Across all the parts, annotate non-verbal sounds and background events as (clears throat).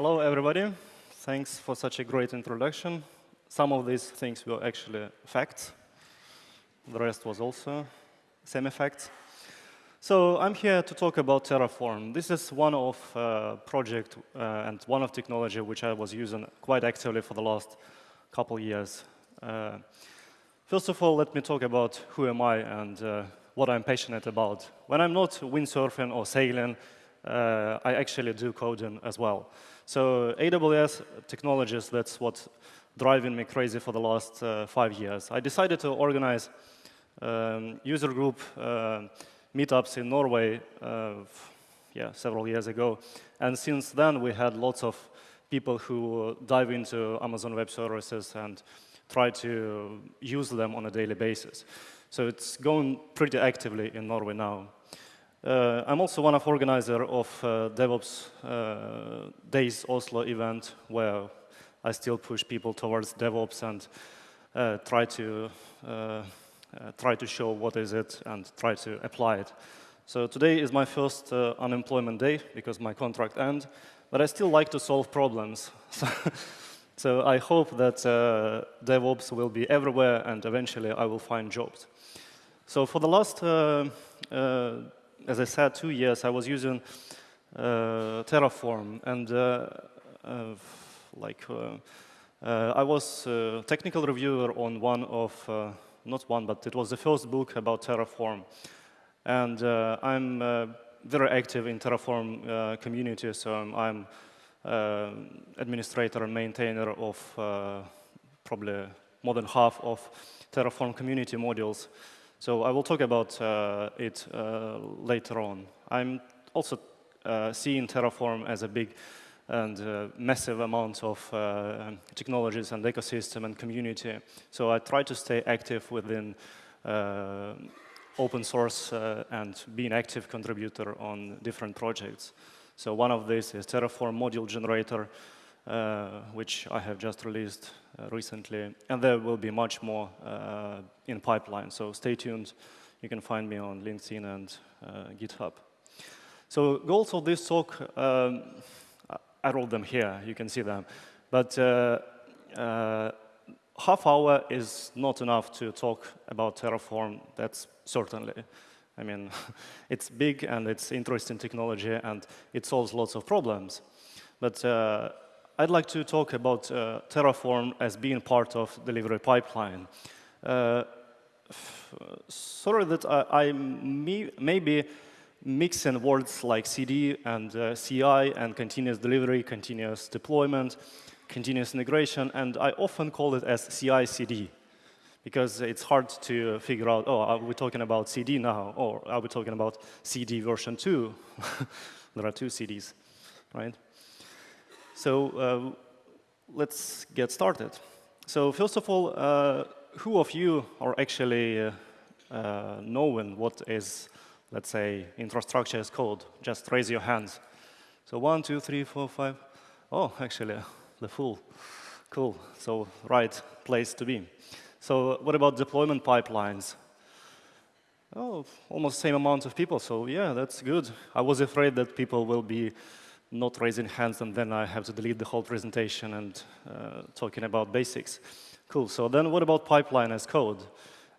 Hello, everybody. Thanks for such a great introduction. Some of these things were actually facts. The rest was also semi-facts. So I'm here to talk about Terraform. This is one of uh, project uh, and one of technology which I was using quite actively for the last couple years. Uh, first of all, let me talk about who am I and uh, what I'm passionate about. When I'm not windsurfing or sailing, uh, I actually do coding as well. So AWS technologies, that's what driving me crazy for the last uh, five years. I decided to organize um, user group meetups in Norway uh, yeah, several years ago. And since then, we had lots of people who dive into Amazon Web Services and try to use them on a daily basis. So it's going pretty actively in Norway now. Uh, I'm also one of organizer of uh, DevOps uh, Days Oslo event, where I still push people towards DevOps and uh, try to uh, uh, try to show what is it and try to apply it. So today is my first unemployment day because my contract ends, but I still like to solve problems. (laughs) so I hope that DevOps will be everywhere and eventually I will find jobs. So for the last, as I said, two years, I was using uh, Terraform and like I was a technical reviewer on one of not one, but it was the first book about Terraform. And uh, I'm uh, very active in Terraform uh, community, so I'm uh, administrator and maintainer of uh, probably more than half of Terraform community modules. So I will talk about uh, it later on. I'm also seeing Terraform as a big and uh, massive amount of uh, technologies and ecosystem and community. So I try to stay active within uh, open source uh, and be an active contributor on different projects. So one of these is Terraform module generator, uh, which I have just released uh, recently. And there will be much more in pipeline. So stay tuned. You can find me on LinkedIn and GitHub. So goals of this talk, um, I wrote them here, you can see them. But uh, uh, half hour is not enough to talk about Terraform, that's certainly. I mean, (laughs) it's big and it's interesting technology and it solves lots of problems. But uh, I'd like to talk about uh, Terraform as being part of delivery pipeline. Uh, sorry that I, I may, maybe mixing words like CD and uh, CI and continuous delivery, continuous deployment, continuous integration, and I often call it as CI-CD because it's hard to figure out, oh, are we talking about CD now, or are we talking about CD version 2? (laughs) there are two CDs, right? So uh, let's get started. So first of all, uh, who of you are actually uh, knowing what is let's say, infrastructure as code, just raise your hands. So one, two, three, four, five. Oh, actually, (laughs) the full. Cool. So right place to be. So what about deployment pipelines? Oh, almost same amount of people. So yeah, that's good. I was afraid that people will be not raising hands and then I have to delete the whole presentation and uh, talking about basics. Cool. So then what about pipeline as code?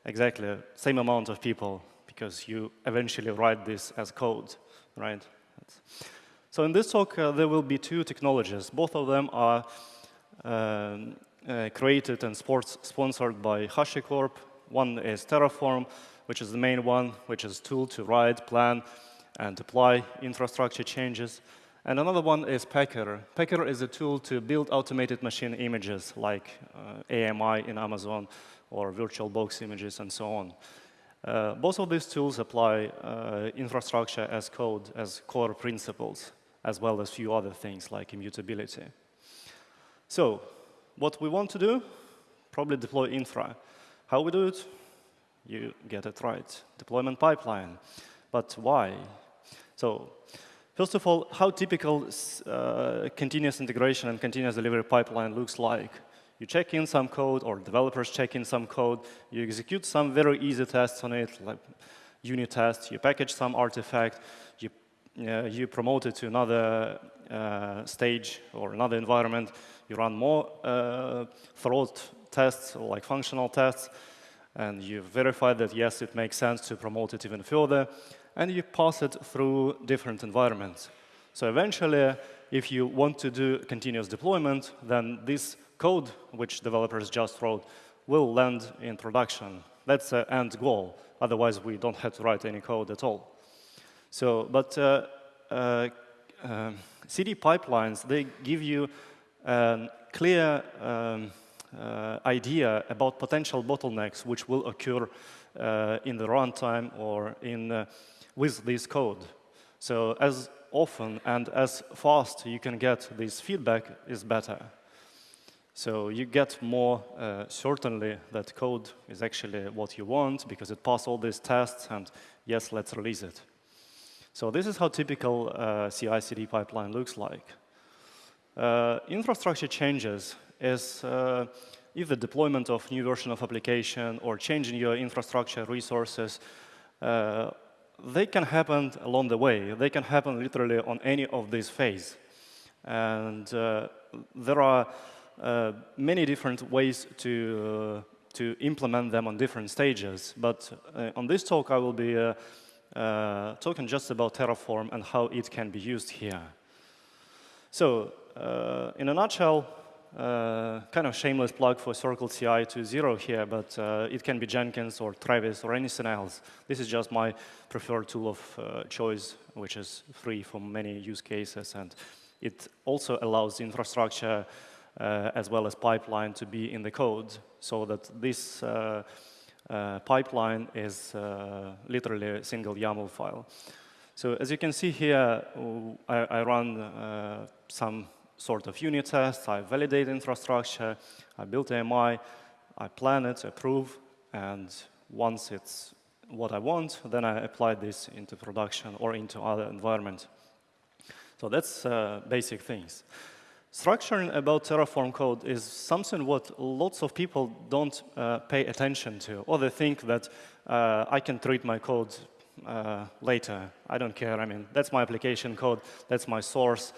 Exactly, same amount of people because you eventually write this as code, right? So in this talk, uh, there will be two technologies. Both of them are um, uh, created and sponsored by HashiCorp. One is Terraform, which is the main one, which is tool to write, plan, and apply infrastructure changes. And another one is Packer. Packer is a tool to build automated machine images like uh, AMI in Amazon or VirtualBox images and so on. Uh, both of these tools apply uh, infrastructure as code as core principles, as well as a few other things like immutability. So what we want to do, probably deploy infra. How we do it? You get it right, deployment pipeline. But why? So first of all, how typical uh, continuous integration and continuous delivery pipeline looks like. You check in some code, or developers check in some code. You execute some very easy tests on it, like unit tests. You package some artifact. You, uh, you promote it to another uh, stage or another environment, you run more uh, throat tests, like functional tests, and you verify that, yes, it makes sense to promote it even further, and you pass it through different environments. So eventually, if you want to do continuous deployment, then this code, which developers just wrote, will land in production. That's the end goal. Otherwise, we don't have to write any code at all. So, but uh, uh, uh, CD pipelines, they give you a clear um, uh, idea about potential bottlenecks which will occur uh, in the runtime or in, with this code. So as often and as fast you can get this feedback is better. So you get more uh, certainly that code is actually what you want because it passed all these tests and yes, let's release it. So this is how typical uh, CI/CD pipeline looks like. Uh, infrastructure changes is uh, either deployment of new version of application or changing your infrastructure resources. Uh, they can happen along the way. They can happen literally on any of these phases. And uh, there are uh, many different ways to, to implement them on different stages. But on this talk, I will be uh, talking just about Terraform and how it can be used here. So uh, in a nutshell, uh, kind of shameless plug for Circle CI 2.0 here, but uh, it can be Jenkins or Travis or anything else. This is just my preferred tool of uh, choice, which is free for many use cases, and it also allows infrastructure uh, as well as pipeline to be in the code, so that this uh, uh, pipeline is literally a single YAML file. So as you can see here, I, I run some sort of unit tests, I validate infrastructure, I build AMI, I plan it, approve, and once it's what I want, then I apply this into production or into other environment. So that's uh, basic things. Structuring about Terraform code is something what lots of people don't uh, pay attention to, or they think that uh, I can treat my code uh, later. I don't care. I mean, that's my application code. That's my source.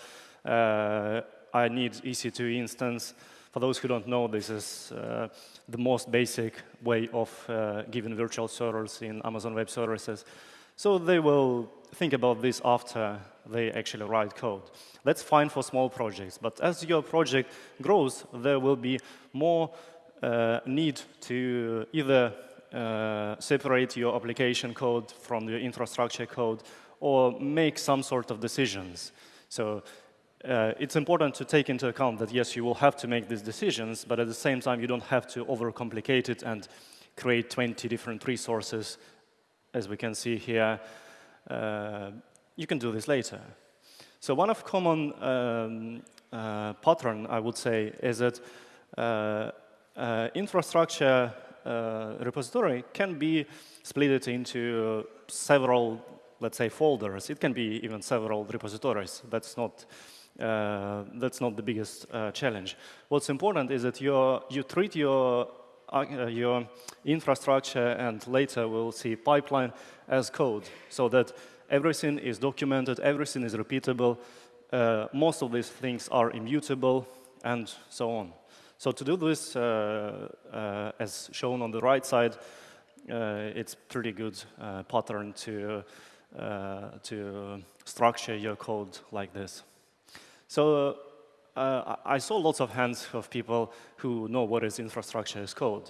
Uh, I need EC2 instance. For those who don't know, this is uh, the most basic way of uh, giving virtual servers in Amazon Web Services. So they will think about this after they actually write code. That's fine for small projects, but as your project grows, there will be more uh, need to either uh, separate your application code from your infrastructure code or make some sort of decisions. So uh, it's important to take into account that, yes, you will have to make these decisions, but at the same time, you don't have to overcomplicate it and create 20 different resources, as we can see here. Uh, you can do this later. So one of common um, uh, pattern, I would say, is that uh, uh, infrastructure uh, repository can be split into several, let's say, folders. It can be even several repositories. That's not that's not the biggest uh, challenge. What's important is that you you treat your your infrastructure and later we'll see pipeline as code, so that everything is documented, everything is repeatable, uh, most of these things are immutable, and so on. So to do this, uh, uh, as shown on the right side, uh, it's pretty good uh, pattern to, uh, to structure your code like this. So I saw lots of hands of people who know what is infrastructure as code,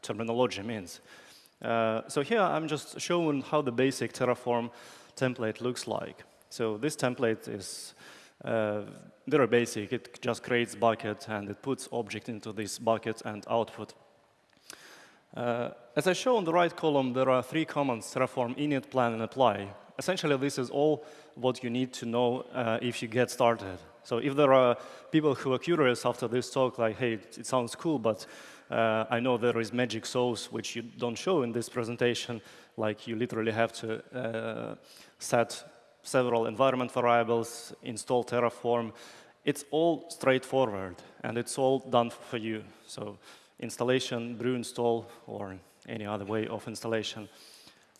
terminology means. Uh, so here I'm just showing how the basic Terraform template looks like. So this template is uh, very basic. It just creates bucket and it puts object into this bucket and output. Uh, as I show on the right column, there are three commands, Terraform init, plan, and apply. Essentially, this is all what you need to know uh, if you get started. So if there are people who are curious after this talk, like, hey, it sounds cool, but uh, I know there is magic sauce, which you don't show in this presentation, like you literally have to uh, set several environment variables, install Terraform. It's all straightforward, and it's all done for you. So installation, brew install, or any other way of installation.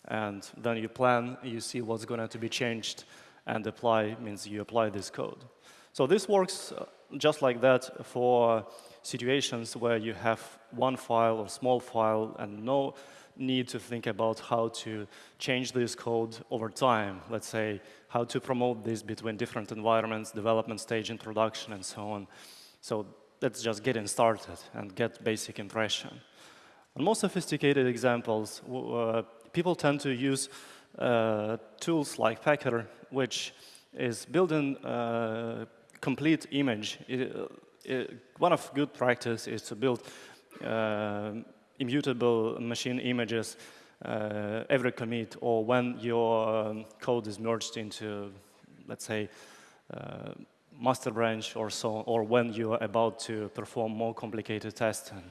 And then you plan, you see what's going to be changed, and apply means you apply this code. So this works uh, just like that for situations where you have one file or small file and no need to think about how to change this code over time. Let's say how to promote this between different environments, development stage and production and so on. So let's just getting started and get basic impression. On more sophisticated examples, uh, people tend to use uh, tools like Packer, which is building a complete image. It, it, one of good practice is to build uh, immutable machine images uh, every commit or when your um, code is merged into, let's say, uh, master branch or so, or when you are about to perform more complicated testing.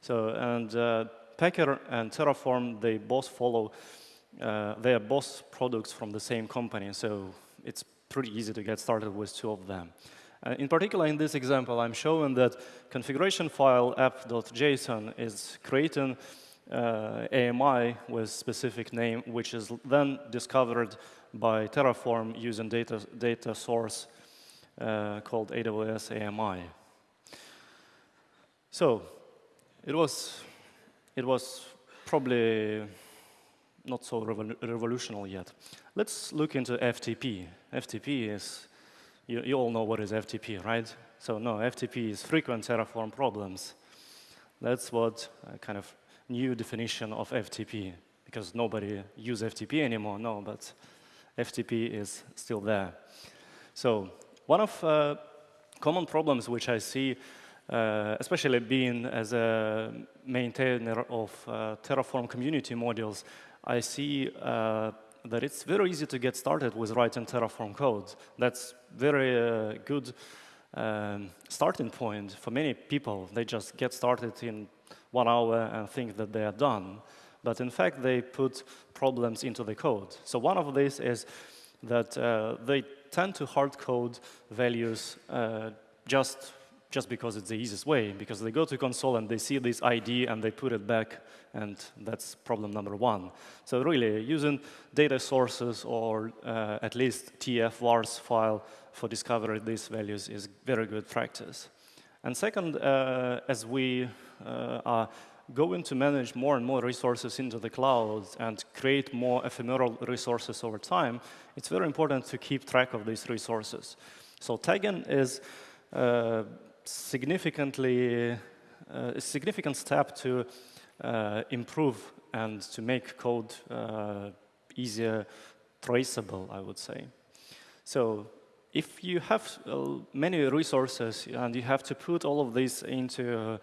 So, and uh, Packer and Terraform, they both follow, uh, they are both products from the same company, so it's pretty easy to get started with two of them. Uh, in particular, in this example, I'm showing that configuration file app.json is creating uh, AMI with specific name, which is then discovered by Terraform using data, data source uh, called AWS AMI. So it was, it was probably not so revol revolutionary yet. Let's look into FTP. FTP is, you, you all know what is FTP, right? So no, FTP is frequent Terraform problems. That's what uh, kind of new definition of FTP, because nobody use FTP anymore, no, but FTP is still there. So one of uh, common problems which I see, uh, especially being as a maintainer of uh, Terraform community modules, I see uh, that it's very easy to get started with writing Terraform code. That's very uh, good um, starting point for many people. They just get started in one hour and think that they are done. But in fact, they put problems into the code. So one of these is that uh, they tend to hard code values uh, just, just because it's the easiest way, because they go to console and they see this ID and they put it back, and that's problem number one. So really, using data sources or uh, at least TF vars file for discovering these values is very good practice. And second, uh, as we uh, are going to manage more and more resources into the cloud and create more ephemeral resources over time, it's very important to keep track of these resources. So tagging is uh, significantly uh, a significant step to uh, improve and to make code uh, easier traceable, I would say. So if you have uh, many resources and you have to put all of these into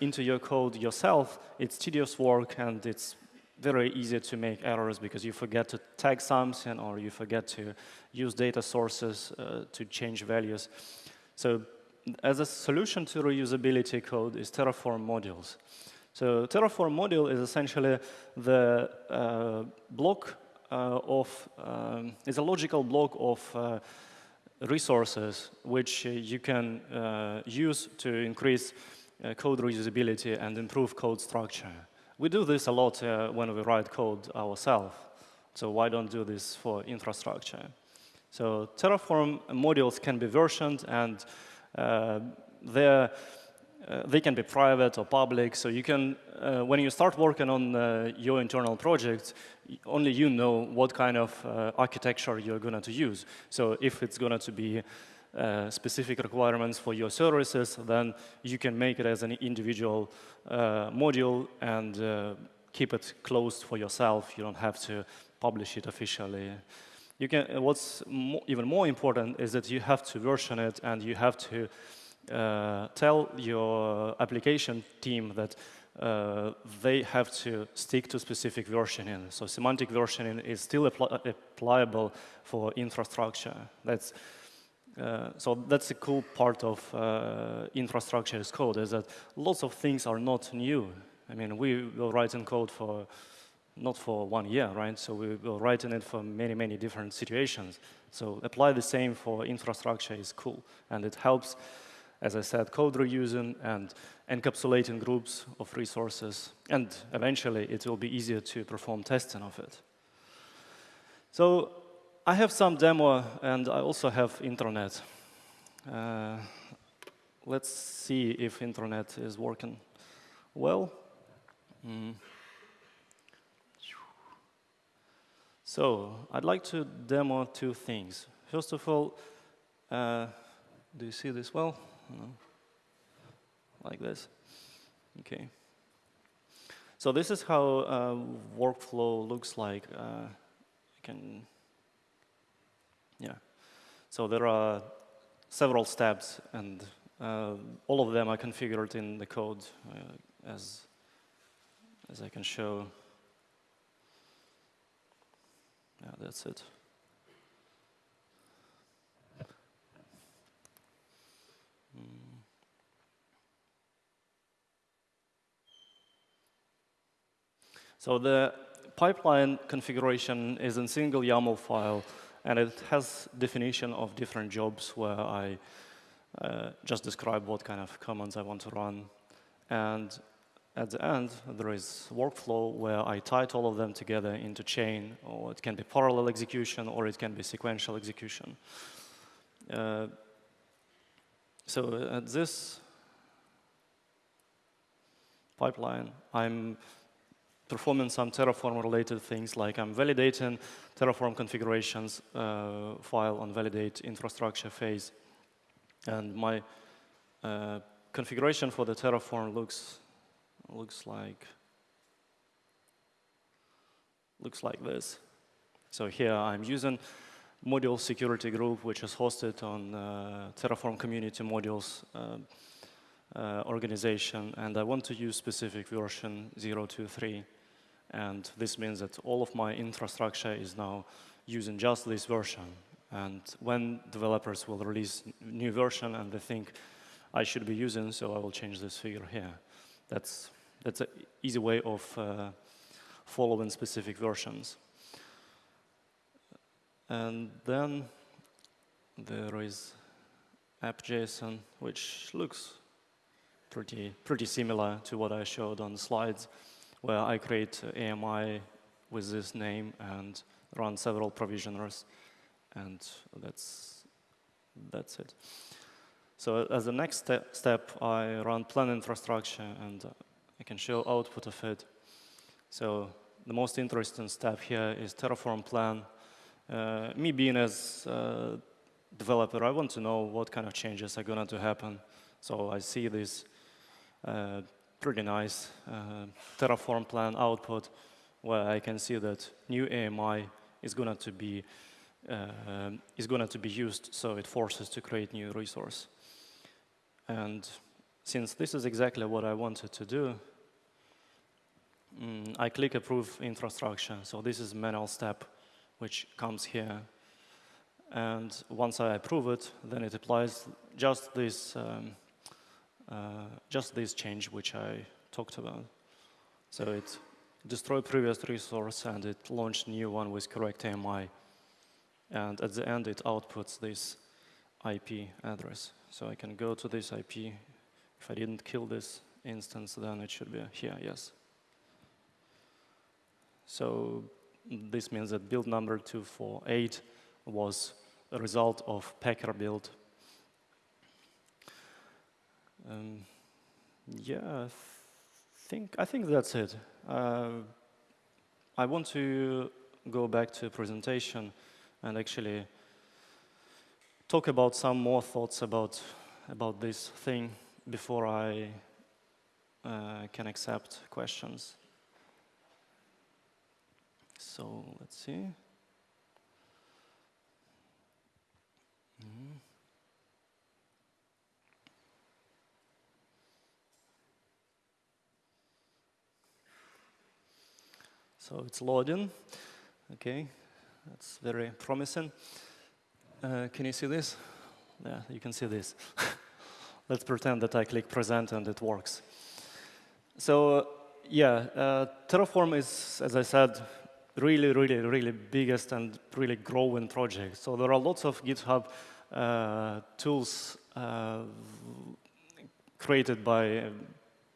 into your code yourself, it's tedious work and it's very easy to make errors because you forget to tag something or you forget to use data sources uh, to change values. So as a solution to reusability code is Terraform modules. So Terraform module is essentially the uh, block uh, of, um, is a logical block of uh, resources which you can uh, use to increase uh, code reusability and improve code structure. We do this a lot uh, when we write code ourselves. So why don't do this for infrastructure? So Terraform modules can be versioned and uh, uh, they can be private or public. So you can, uh, when you start working on uh, your internal project, only you know what kind of uh, architecture you're going to use. So if it's going to be uh, specific requirements for your services, then you can make it as an individual uh, module and uh, keep it closed for yourself. You don't have to publish it officially. You can, uh, what's mo even more important is that you have to version it and you have to uh, tell your application team that uh, they have to stick to specific versioning. So semantic versioning is still appli applicable for infrastructure. That's uh, so that's a cool part of uh, infrastructure as code, is that lots of things are not new. I mean, we will write in code for not for one year, right? So we will write in it for many, many different situations. So apply the same for infrastructure is cool. And it helps, as I said, code reusing and encapsulating groups of resources. And eventually, it will be easier to perform testing of it. So I have some demo, and I also have internet. Uh, let's see if internet is working well. Mm. So I'd like to demo two things. First of all, uh, do you see this well? No. Like this. Okay. So this is how uh, workflow looks like. Uh, you can, yeah. So there are several steps, and uh, all of them are configured in the code uh, as as I can show. Yeah, that's it. Hmm. So the pipeline configuration is in single YAML file, and it has definition of different jobs where I uh, just describe what kind of commands I want to run. And at the end, there is workflow where I tie all of them together into chain, or it can be parallel execution, or it can be sequential execution. Uh, so at this pipeline, I'm performing some Terraform-related things, like I'm validating Terraform configurations uh, file on validate infrastructure phase. And my uh, configuration for the Terraform looks looks like looks like this. So here I'm using module security group, which is hosted on uh, Terraform community modules uh, uh, organization, and I want to use specific version 023. And this means that all of my infrastructure is now using just this version. And when developers will release new version and they think I should be using, so I will change this figure here. That's that's an easy way of uh, following specific versions. And then there is app.json, which looks pretty, pretty similar to what I showed on the slides, where I create AMI with this name and run several provisioners, and that's, that's it. So as the next step, I run plan infrastructure, and I can show output of it. So the most interesting step here is Terraform plan. Uh, me being as a developer, I want to know what kind of changes are going to happen. So I see this uh, pretty nice uh, Terraform plan output where I can see that new AMI is going to be uh, is going to be used, so it forces to create new resource. And since this is exactly what I wanted to do, mm, I click approve infrastructure. So this is manual step, which comes here. And once I approve it, then it applies just this, um, Uh, just this change which I talked about. So it destroyed previous resource and it launched new one with correct AMI. And at the end, it outputs this IP address. So I can go to this IP if I didn't kill this instance, then it should be here, yes. So this means that build number 248 was a result of Packer build. Um, yeah, I think, I think that's it. Uh, I want to go back to presentation and actually talk about some more thoughts about, about this thing before I uh, can accept questions. So let's see. Mm -hmm. So it's loading. Okay, that's very promising. Uh, can you see this? Yeah, you can see this. (laughs) Let's pretend that I click present and it works. So yeah, uh, Terraform is, as I said, really, really, really biggest and really growing project. So there are lots of GitHub uh, tools uh, created by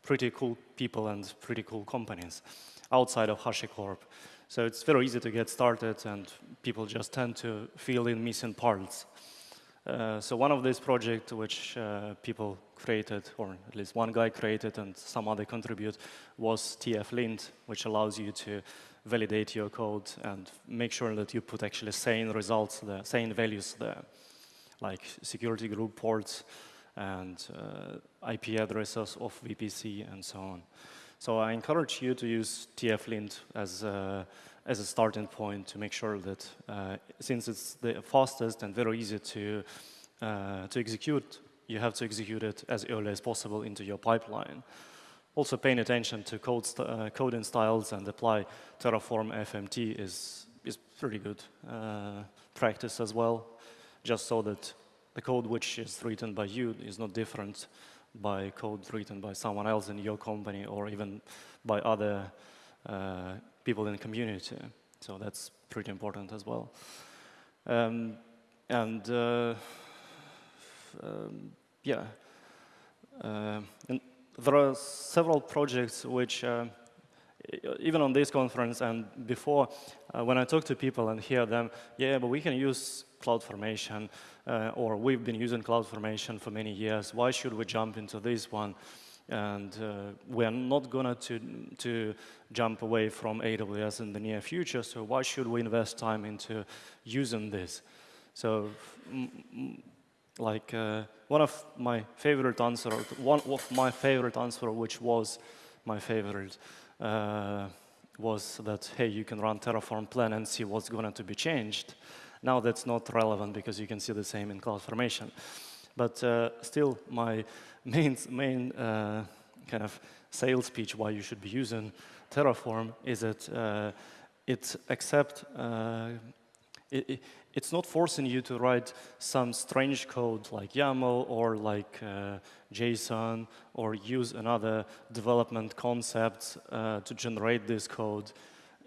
pretty cool people and pretty cool companies outside of HashiCorp. So it's very easy to get started and people just tend to fill in missing parts. Uh, so one of these projects which uh, people created, or at least one guy created and some other contribute, was TF-lint, which allows you to validate your code and make sure that you put actually sane results there, sane values there, like security group ports and uh, IP addresses of VPC and so on. So I encourage you to use TF-lint as a, as a starting point to make sure that uh, since it's the fastest and very easy to, uh, to execute, you have to execute it as early as possible into your pipeline. Also paying attention to code st uh, coding styles and apply Terraform FMT is, is pretty good uh, practice as well, just so that the code which is written by you is not different by code written by someone else in your company or even by other uh, people in the community. So that's pretty important as well. Um, and uh, um, yeah, uh, and there are several projects which, uh, even on this conference and before, uh, when I talk to people and hear them, yeah, but we can use CloudFormation, uh, or we've been using CloudFormation for many years. Why should we jump into this one? And uh, we're not going to, to jump away from AWS in the near future, so why should we invest time into using this? So, like, uh, one of my favorite answer, one of my favorite answer, which was my favorite, uh, was that, hey, you can run Terraform plan and see what's going to be changed. Now that's not relevant because you can see the same in CloudFormation. But uh, still, my main, main uh, kind of sales pitch why you should be using Terraform is that uh, it accept uh, it, it's not forcing you to write some strange code like YAML or like uh, JSON or use another development concept uh, to generate this code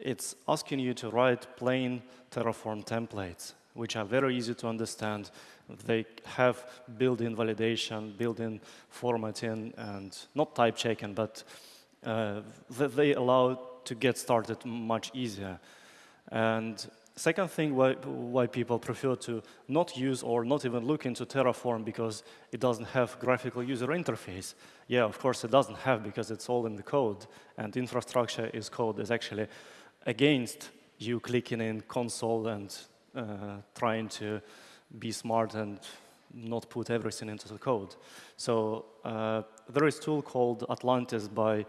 it's asking you to write plain Terraform templates, which are very easy to understand. They have built-in validation, built-in formatting, and not type checking, but uh, they allow to get started much easier. And second thing why, why people prefer to not use or not even look into Terraform because it doesn't have graphical user interface. Yeah, of course it doesn't have because it's all in the code and infrastructure is code is actually against you clicking in console and uh, trying to be smart and not put everything into the code. So uh, there is a tool called Atlantis by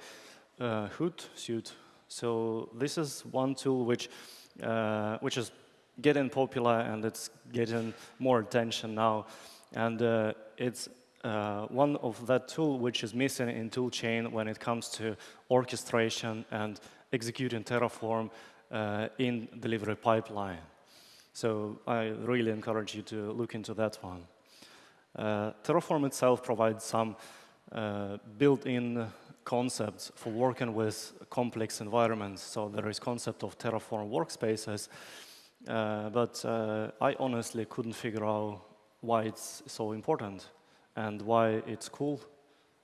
uh, Hootsuite. So this is one tool which, uh, which is getting popular and it's getting more attention now. And uh, it's uh, one of that tool which is missing in toolchain when it comes to orchestration and executing Terraform uh, in delivery pipeline. So I really encourage you to look into that one. Uh, Terraform itself provides some uh, built-in concepts for working with complex environments. So there is concept of Terraform workspaces, uh, but uh, I honestly couldn't figure out why it's so important and why it's cool.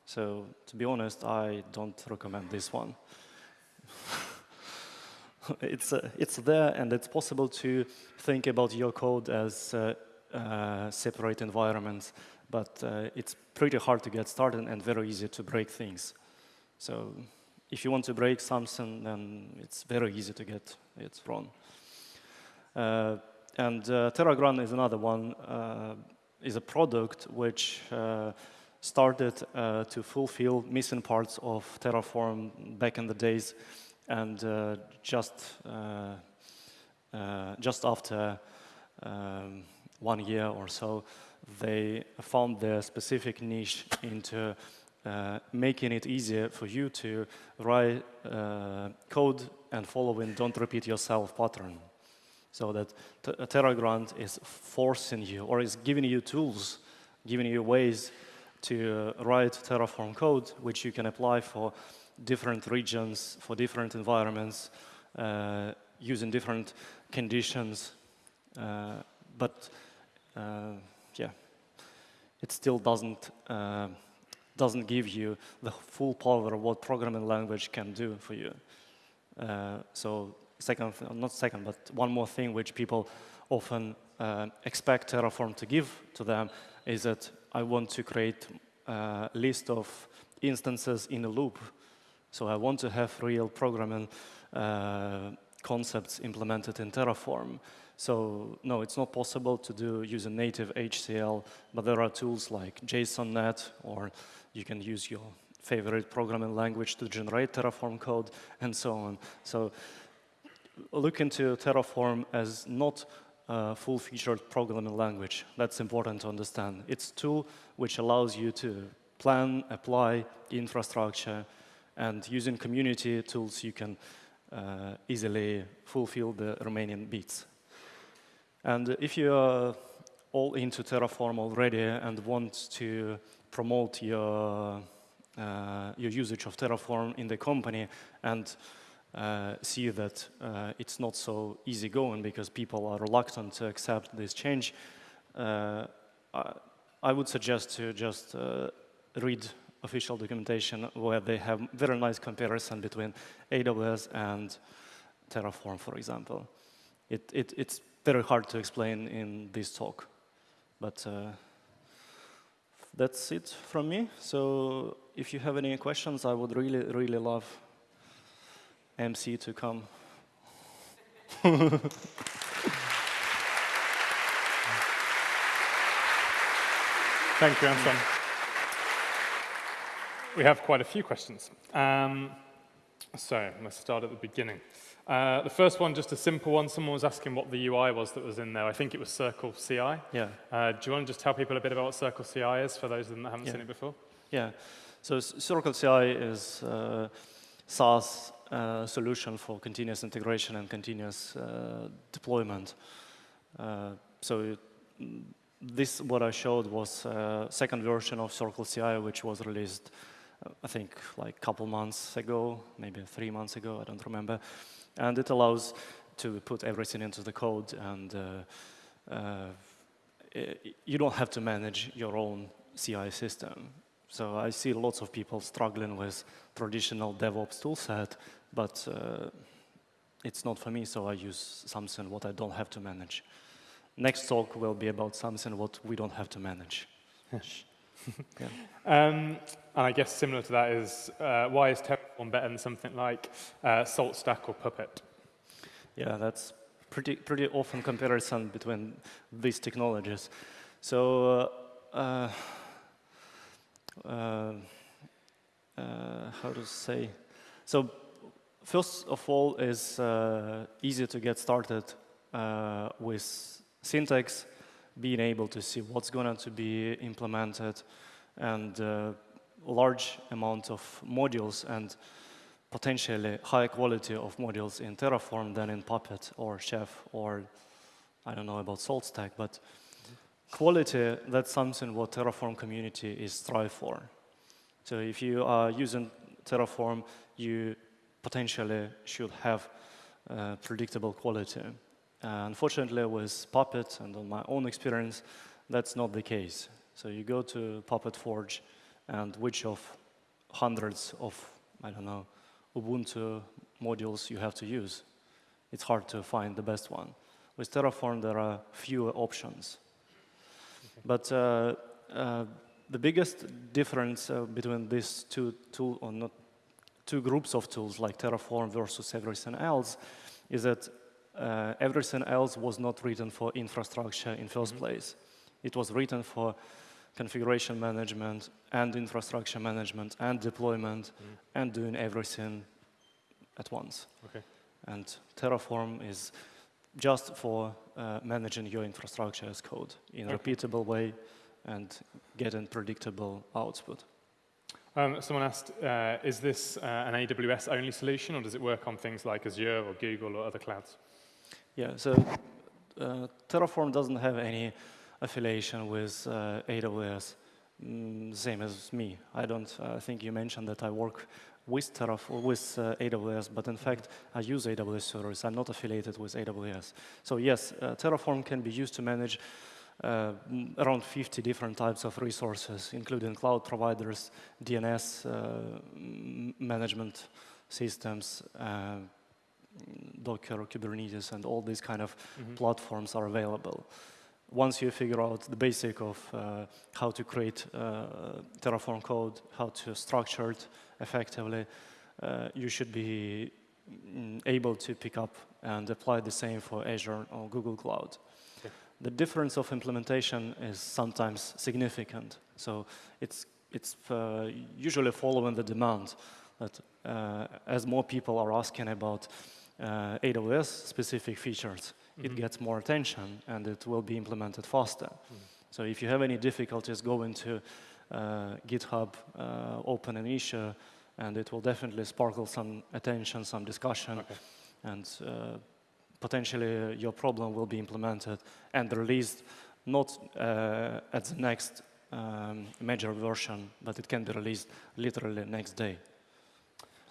So to be honest, I don't recommend this one. (laughs) it's, uh, it's there and it's possible to think about your code as uh, uh, separate environments, but uh, it's pretty hard to get started and very easy to break things. So if you want to break something, then it's very easy to get it wrong. Uh, and uh, Terragrunt is another one, is a product which started to fulfill missing parts of Terraform back in the days and uh, just uh, uh, just after um, one year or so, they found their specific niche into uh, making it easier for you to write uh, code and following don't repeat yourself pattern. So that Terragrunt is forcing you or is giving you tools, giving you ways to write Terraform code, which you can apply for different regions, for different environments, uh, using different conditions. Uh, but uh, yeah, it still doesn't uh, doesn't give you the full power of what programming language can do for you. Uh, so second, not second, but one more thing which people often uh, expect Terraform to give to them is that I want to create a list of instances in a loop. So I want to have real programming uh, concepts implemented in Terraform. So no, it's not possible to do use a native HCL, but there are tools like JSONNet, or you can use your favorite programming language to generate Terraform code, and so on. So look into Terraform as not a full-featured programming language. That's important to understand. It's a tool which allows you to plan, apply infrastructure, and using community tools, you can uh, easily fulfill the remaining bits. And if you are all into Terraform already and want to promote your, uh, your usage of Terraform in the company and uh, see that uh, it's not so easy going because people are reluctant to accept this change, uh, I, I, would suggest to just uh, read official documentation where they have very nice comparison between AWS and Terraform, for example. It, it, it's very hard to explain in this talk, but uh, that's it from me. So if you have any questions, I would really, really love MC to come. (laughs) Thank you, Anton. We have quite a few questions. Um, so let's start at the beginning. Uh, the first one, just a simple one. Someone was asking what the UI was that was in there. I think it was Circle CI. Yeah. Uh, do you want to just tell people a bit about what Circle CI is for those of them that haven't yeah. seen it before? Yeah. So Circle CI is uh, SaaS uh, solution for continuous integration and continuous uh, deployment. Uh, so it, this, what I showed was a second version of Circle CI, which was released I think like a couple months ago, maybe three months ago, I don't remember. And it allows to put everything into the code and uh, uh, you don't have to manage your own CI system. So I see lots of people struggling with traditional DevOps toolset, but uh, it's not for me, so I use something what I don't have to manage. Next talk will be about something what we don't have to manage. yeah. (laughs) um, and I guess similar to that is, uh, why is Terraform better than something like uh, SaltStack or Puppet? Yeah, that's pretty, pretty often comparison between these technologies. So, uh, uh, uh how to say? So, first of all, is uh, easy to get started uh, with syntax, being able to see what's going to be implemented, and large amount of modules and potentially high quality of modules in Terraform than in Puppet or Chef or I don't know about SaltStack, but quality, that's something what Terraform community is strive for. So if you are using Terraform, you potentially should have uh, predictable quality. Uh, unfortunately, with Puppet and on my own experience, that's not the case. So you go to Puppet Forge, and which of hundreds of, I don't know, Ubuntu modules you have to use. It's hard to find the best one. With Terraform, there are fewer options. Okay. But uh, uh, the biggest difference uh, between these two tool, or not two groups of tools like Terraform versus everything else is that uh, everything else was not written for infrastructure in 1st mm -hmm. place. It was written for configuration management and infrastructure management and deployment mm. and doing everything at once. Okay. And Terraform is just for uh, managing your infrastructure as code in a okay. repeatable way and getting predictable output. Um, someone asked, uh, is this uh, an AWS-only solution, or does it work on things like Azure or Google or other clouds? Yeah, so uh, Terraform doesn't have any affiliation with uh, AWS, mm, same as me. I don't I think you mentioned that I work with Terraform, with uh, AWS, but in fact, I use AWS servers. I'm not affiliated with AWS. So yes, uh, Terraform can be used to manage uh, around 50 different types of resources, including cloud providers, DNS uh, management systems, uh, Docker, Kubernetes, and all these kind of Mhm. platforms are available. Once you figure out the basic of uh, how to create uh, Terraform code, how to structure it effectively, uh, you should be mm, able to pick up and apply the same for Azure or Google Cloud. Okay. The difference of implementation is sometimes significant. So it's, it's uh, usually following the demand that uh, as more people are asking about uh, AWS specific features, it Mhm. gets more attention and it will be implemented faster. So if you have any difficulties, go into uh, GitHub, uh, open an issue, and it will definitely sparkle some attention, some discussion, Okay. and uh, potentially your problem will be implemented and released not uh, at the next um, major version, but it can be released literally next day.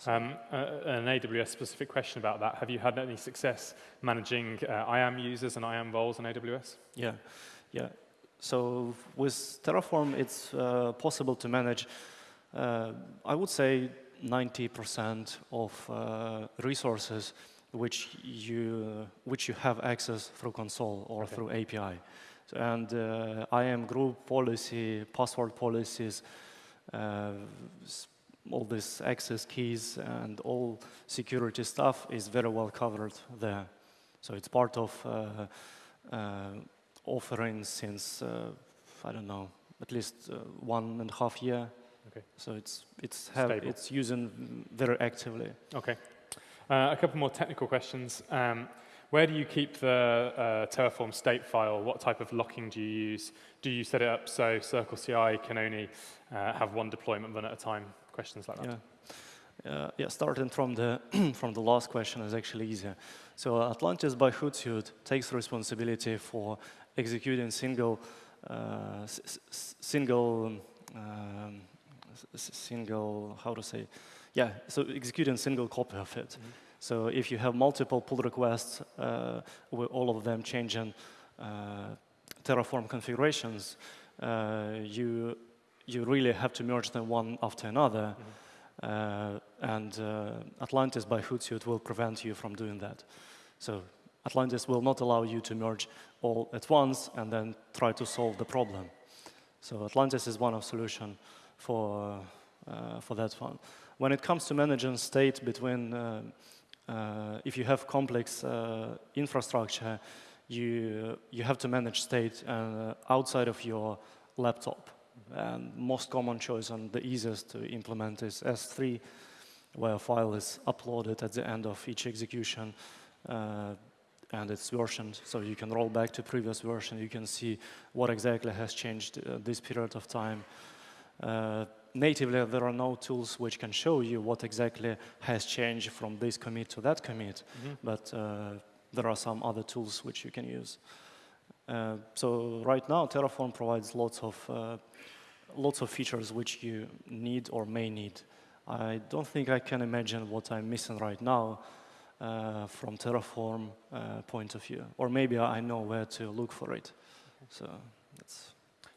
Um, uh, an AWS specific question about that. Have you had any success managing uh, IAM users and IAM roles in AWS? Yeah, yeah. So with Terraform, it's uh, possible to manage, uh, I would say, 90% of uh, resources which you which you have access through console or Okay. through API. So, and uh, IAM group policy, password policies, uh, all these access keys and all security stuff is very well covered there. So it's part of uh, uh, offering since uh, I don't know at least uh, one and a half year. Okay. So it's it's have, Stable. it's using very actively. Okay. Uh, a couple more technical questions. Um, where do you keep the uh, Terraform state file? What type of locking do you use? Do you set it up so Circle CI can only uh, have one deployment run at a time? Questions like that. Yeah. Uh, yeah, starting from the (clears throat) from the last question is actually easier. So Atlantis by Hootsuite takes responsibility for executing single uh, single um, s- single how to say yeah so executing single copy of it. Mhm. So if you have multiple pull requests uh, with all of them changing uh, Terraform configurations, uh, you you really have to merge them one after another. Uh, and uh, Atlantis by Hootsuite will prevent you from doing that. So Atlantis will not allow you to merge all at once and then try to solve the problem. So Atlantis is one of solution for, uh, for that one. When it comes to managing state between, uh, uh, if you have complex uh, infrastructure, you, you have to manage state uh, outside of your laptop. And most common choice and the easiest to implement is S3, where a file is uploaded at the end of each execution uh, and it's versioned. So you can roll back to previous version. You can see what exactly has changed uh, this period of time. Uh, natively, there are no tools which can show you what exactly has changed from this commit to that commit, Mhm. but uh, there are some other tools which you can use. Uh, so right now, Terraform provides lots of uh, lots of features which you need or may need. I don't think I can imagine what I'm missing right now uh, from Terraform uh, point of view, or maybe I know where to look for it. So that's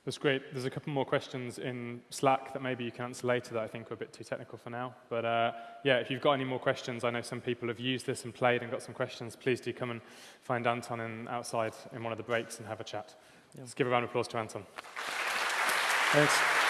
That's great. There's a couple more questions in Slack that maybe you can answer later that I think are a bit too technical for now. But uh, yeah, if you've got any more questions, I know some people have used this and played and got some questions. Please do come and find Anton in, outside in one of the breaks and have a chat. Yeah. Let's give a round of applause to Anton. Thanks.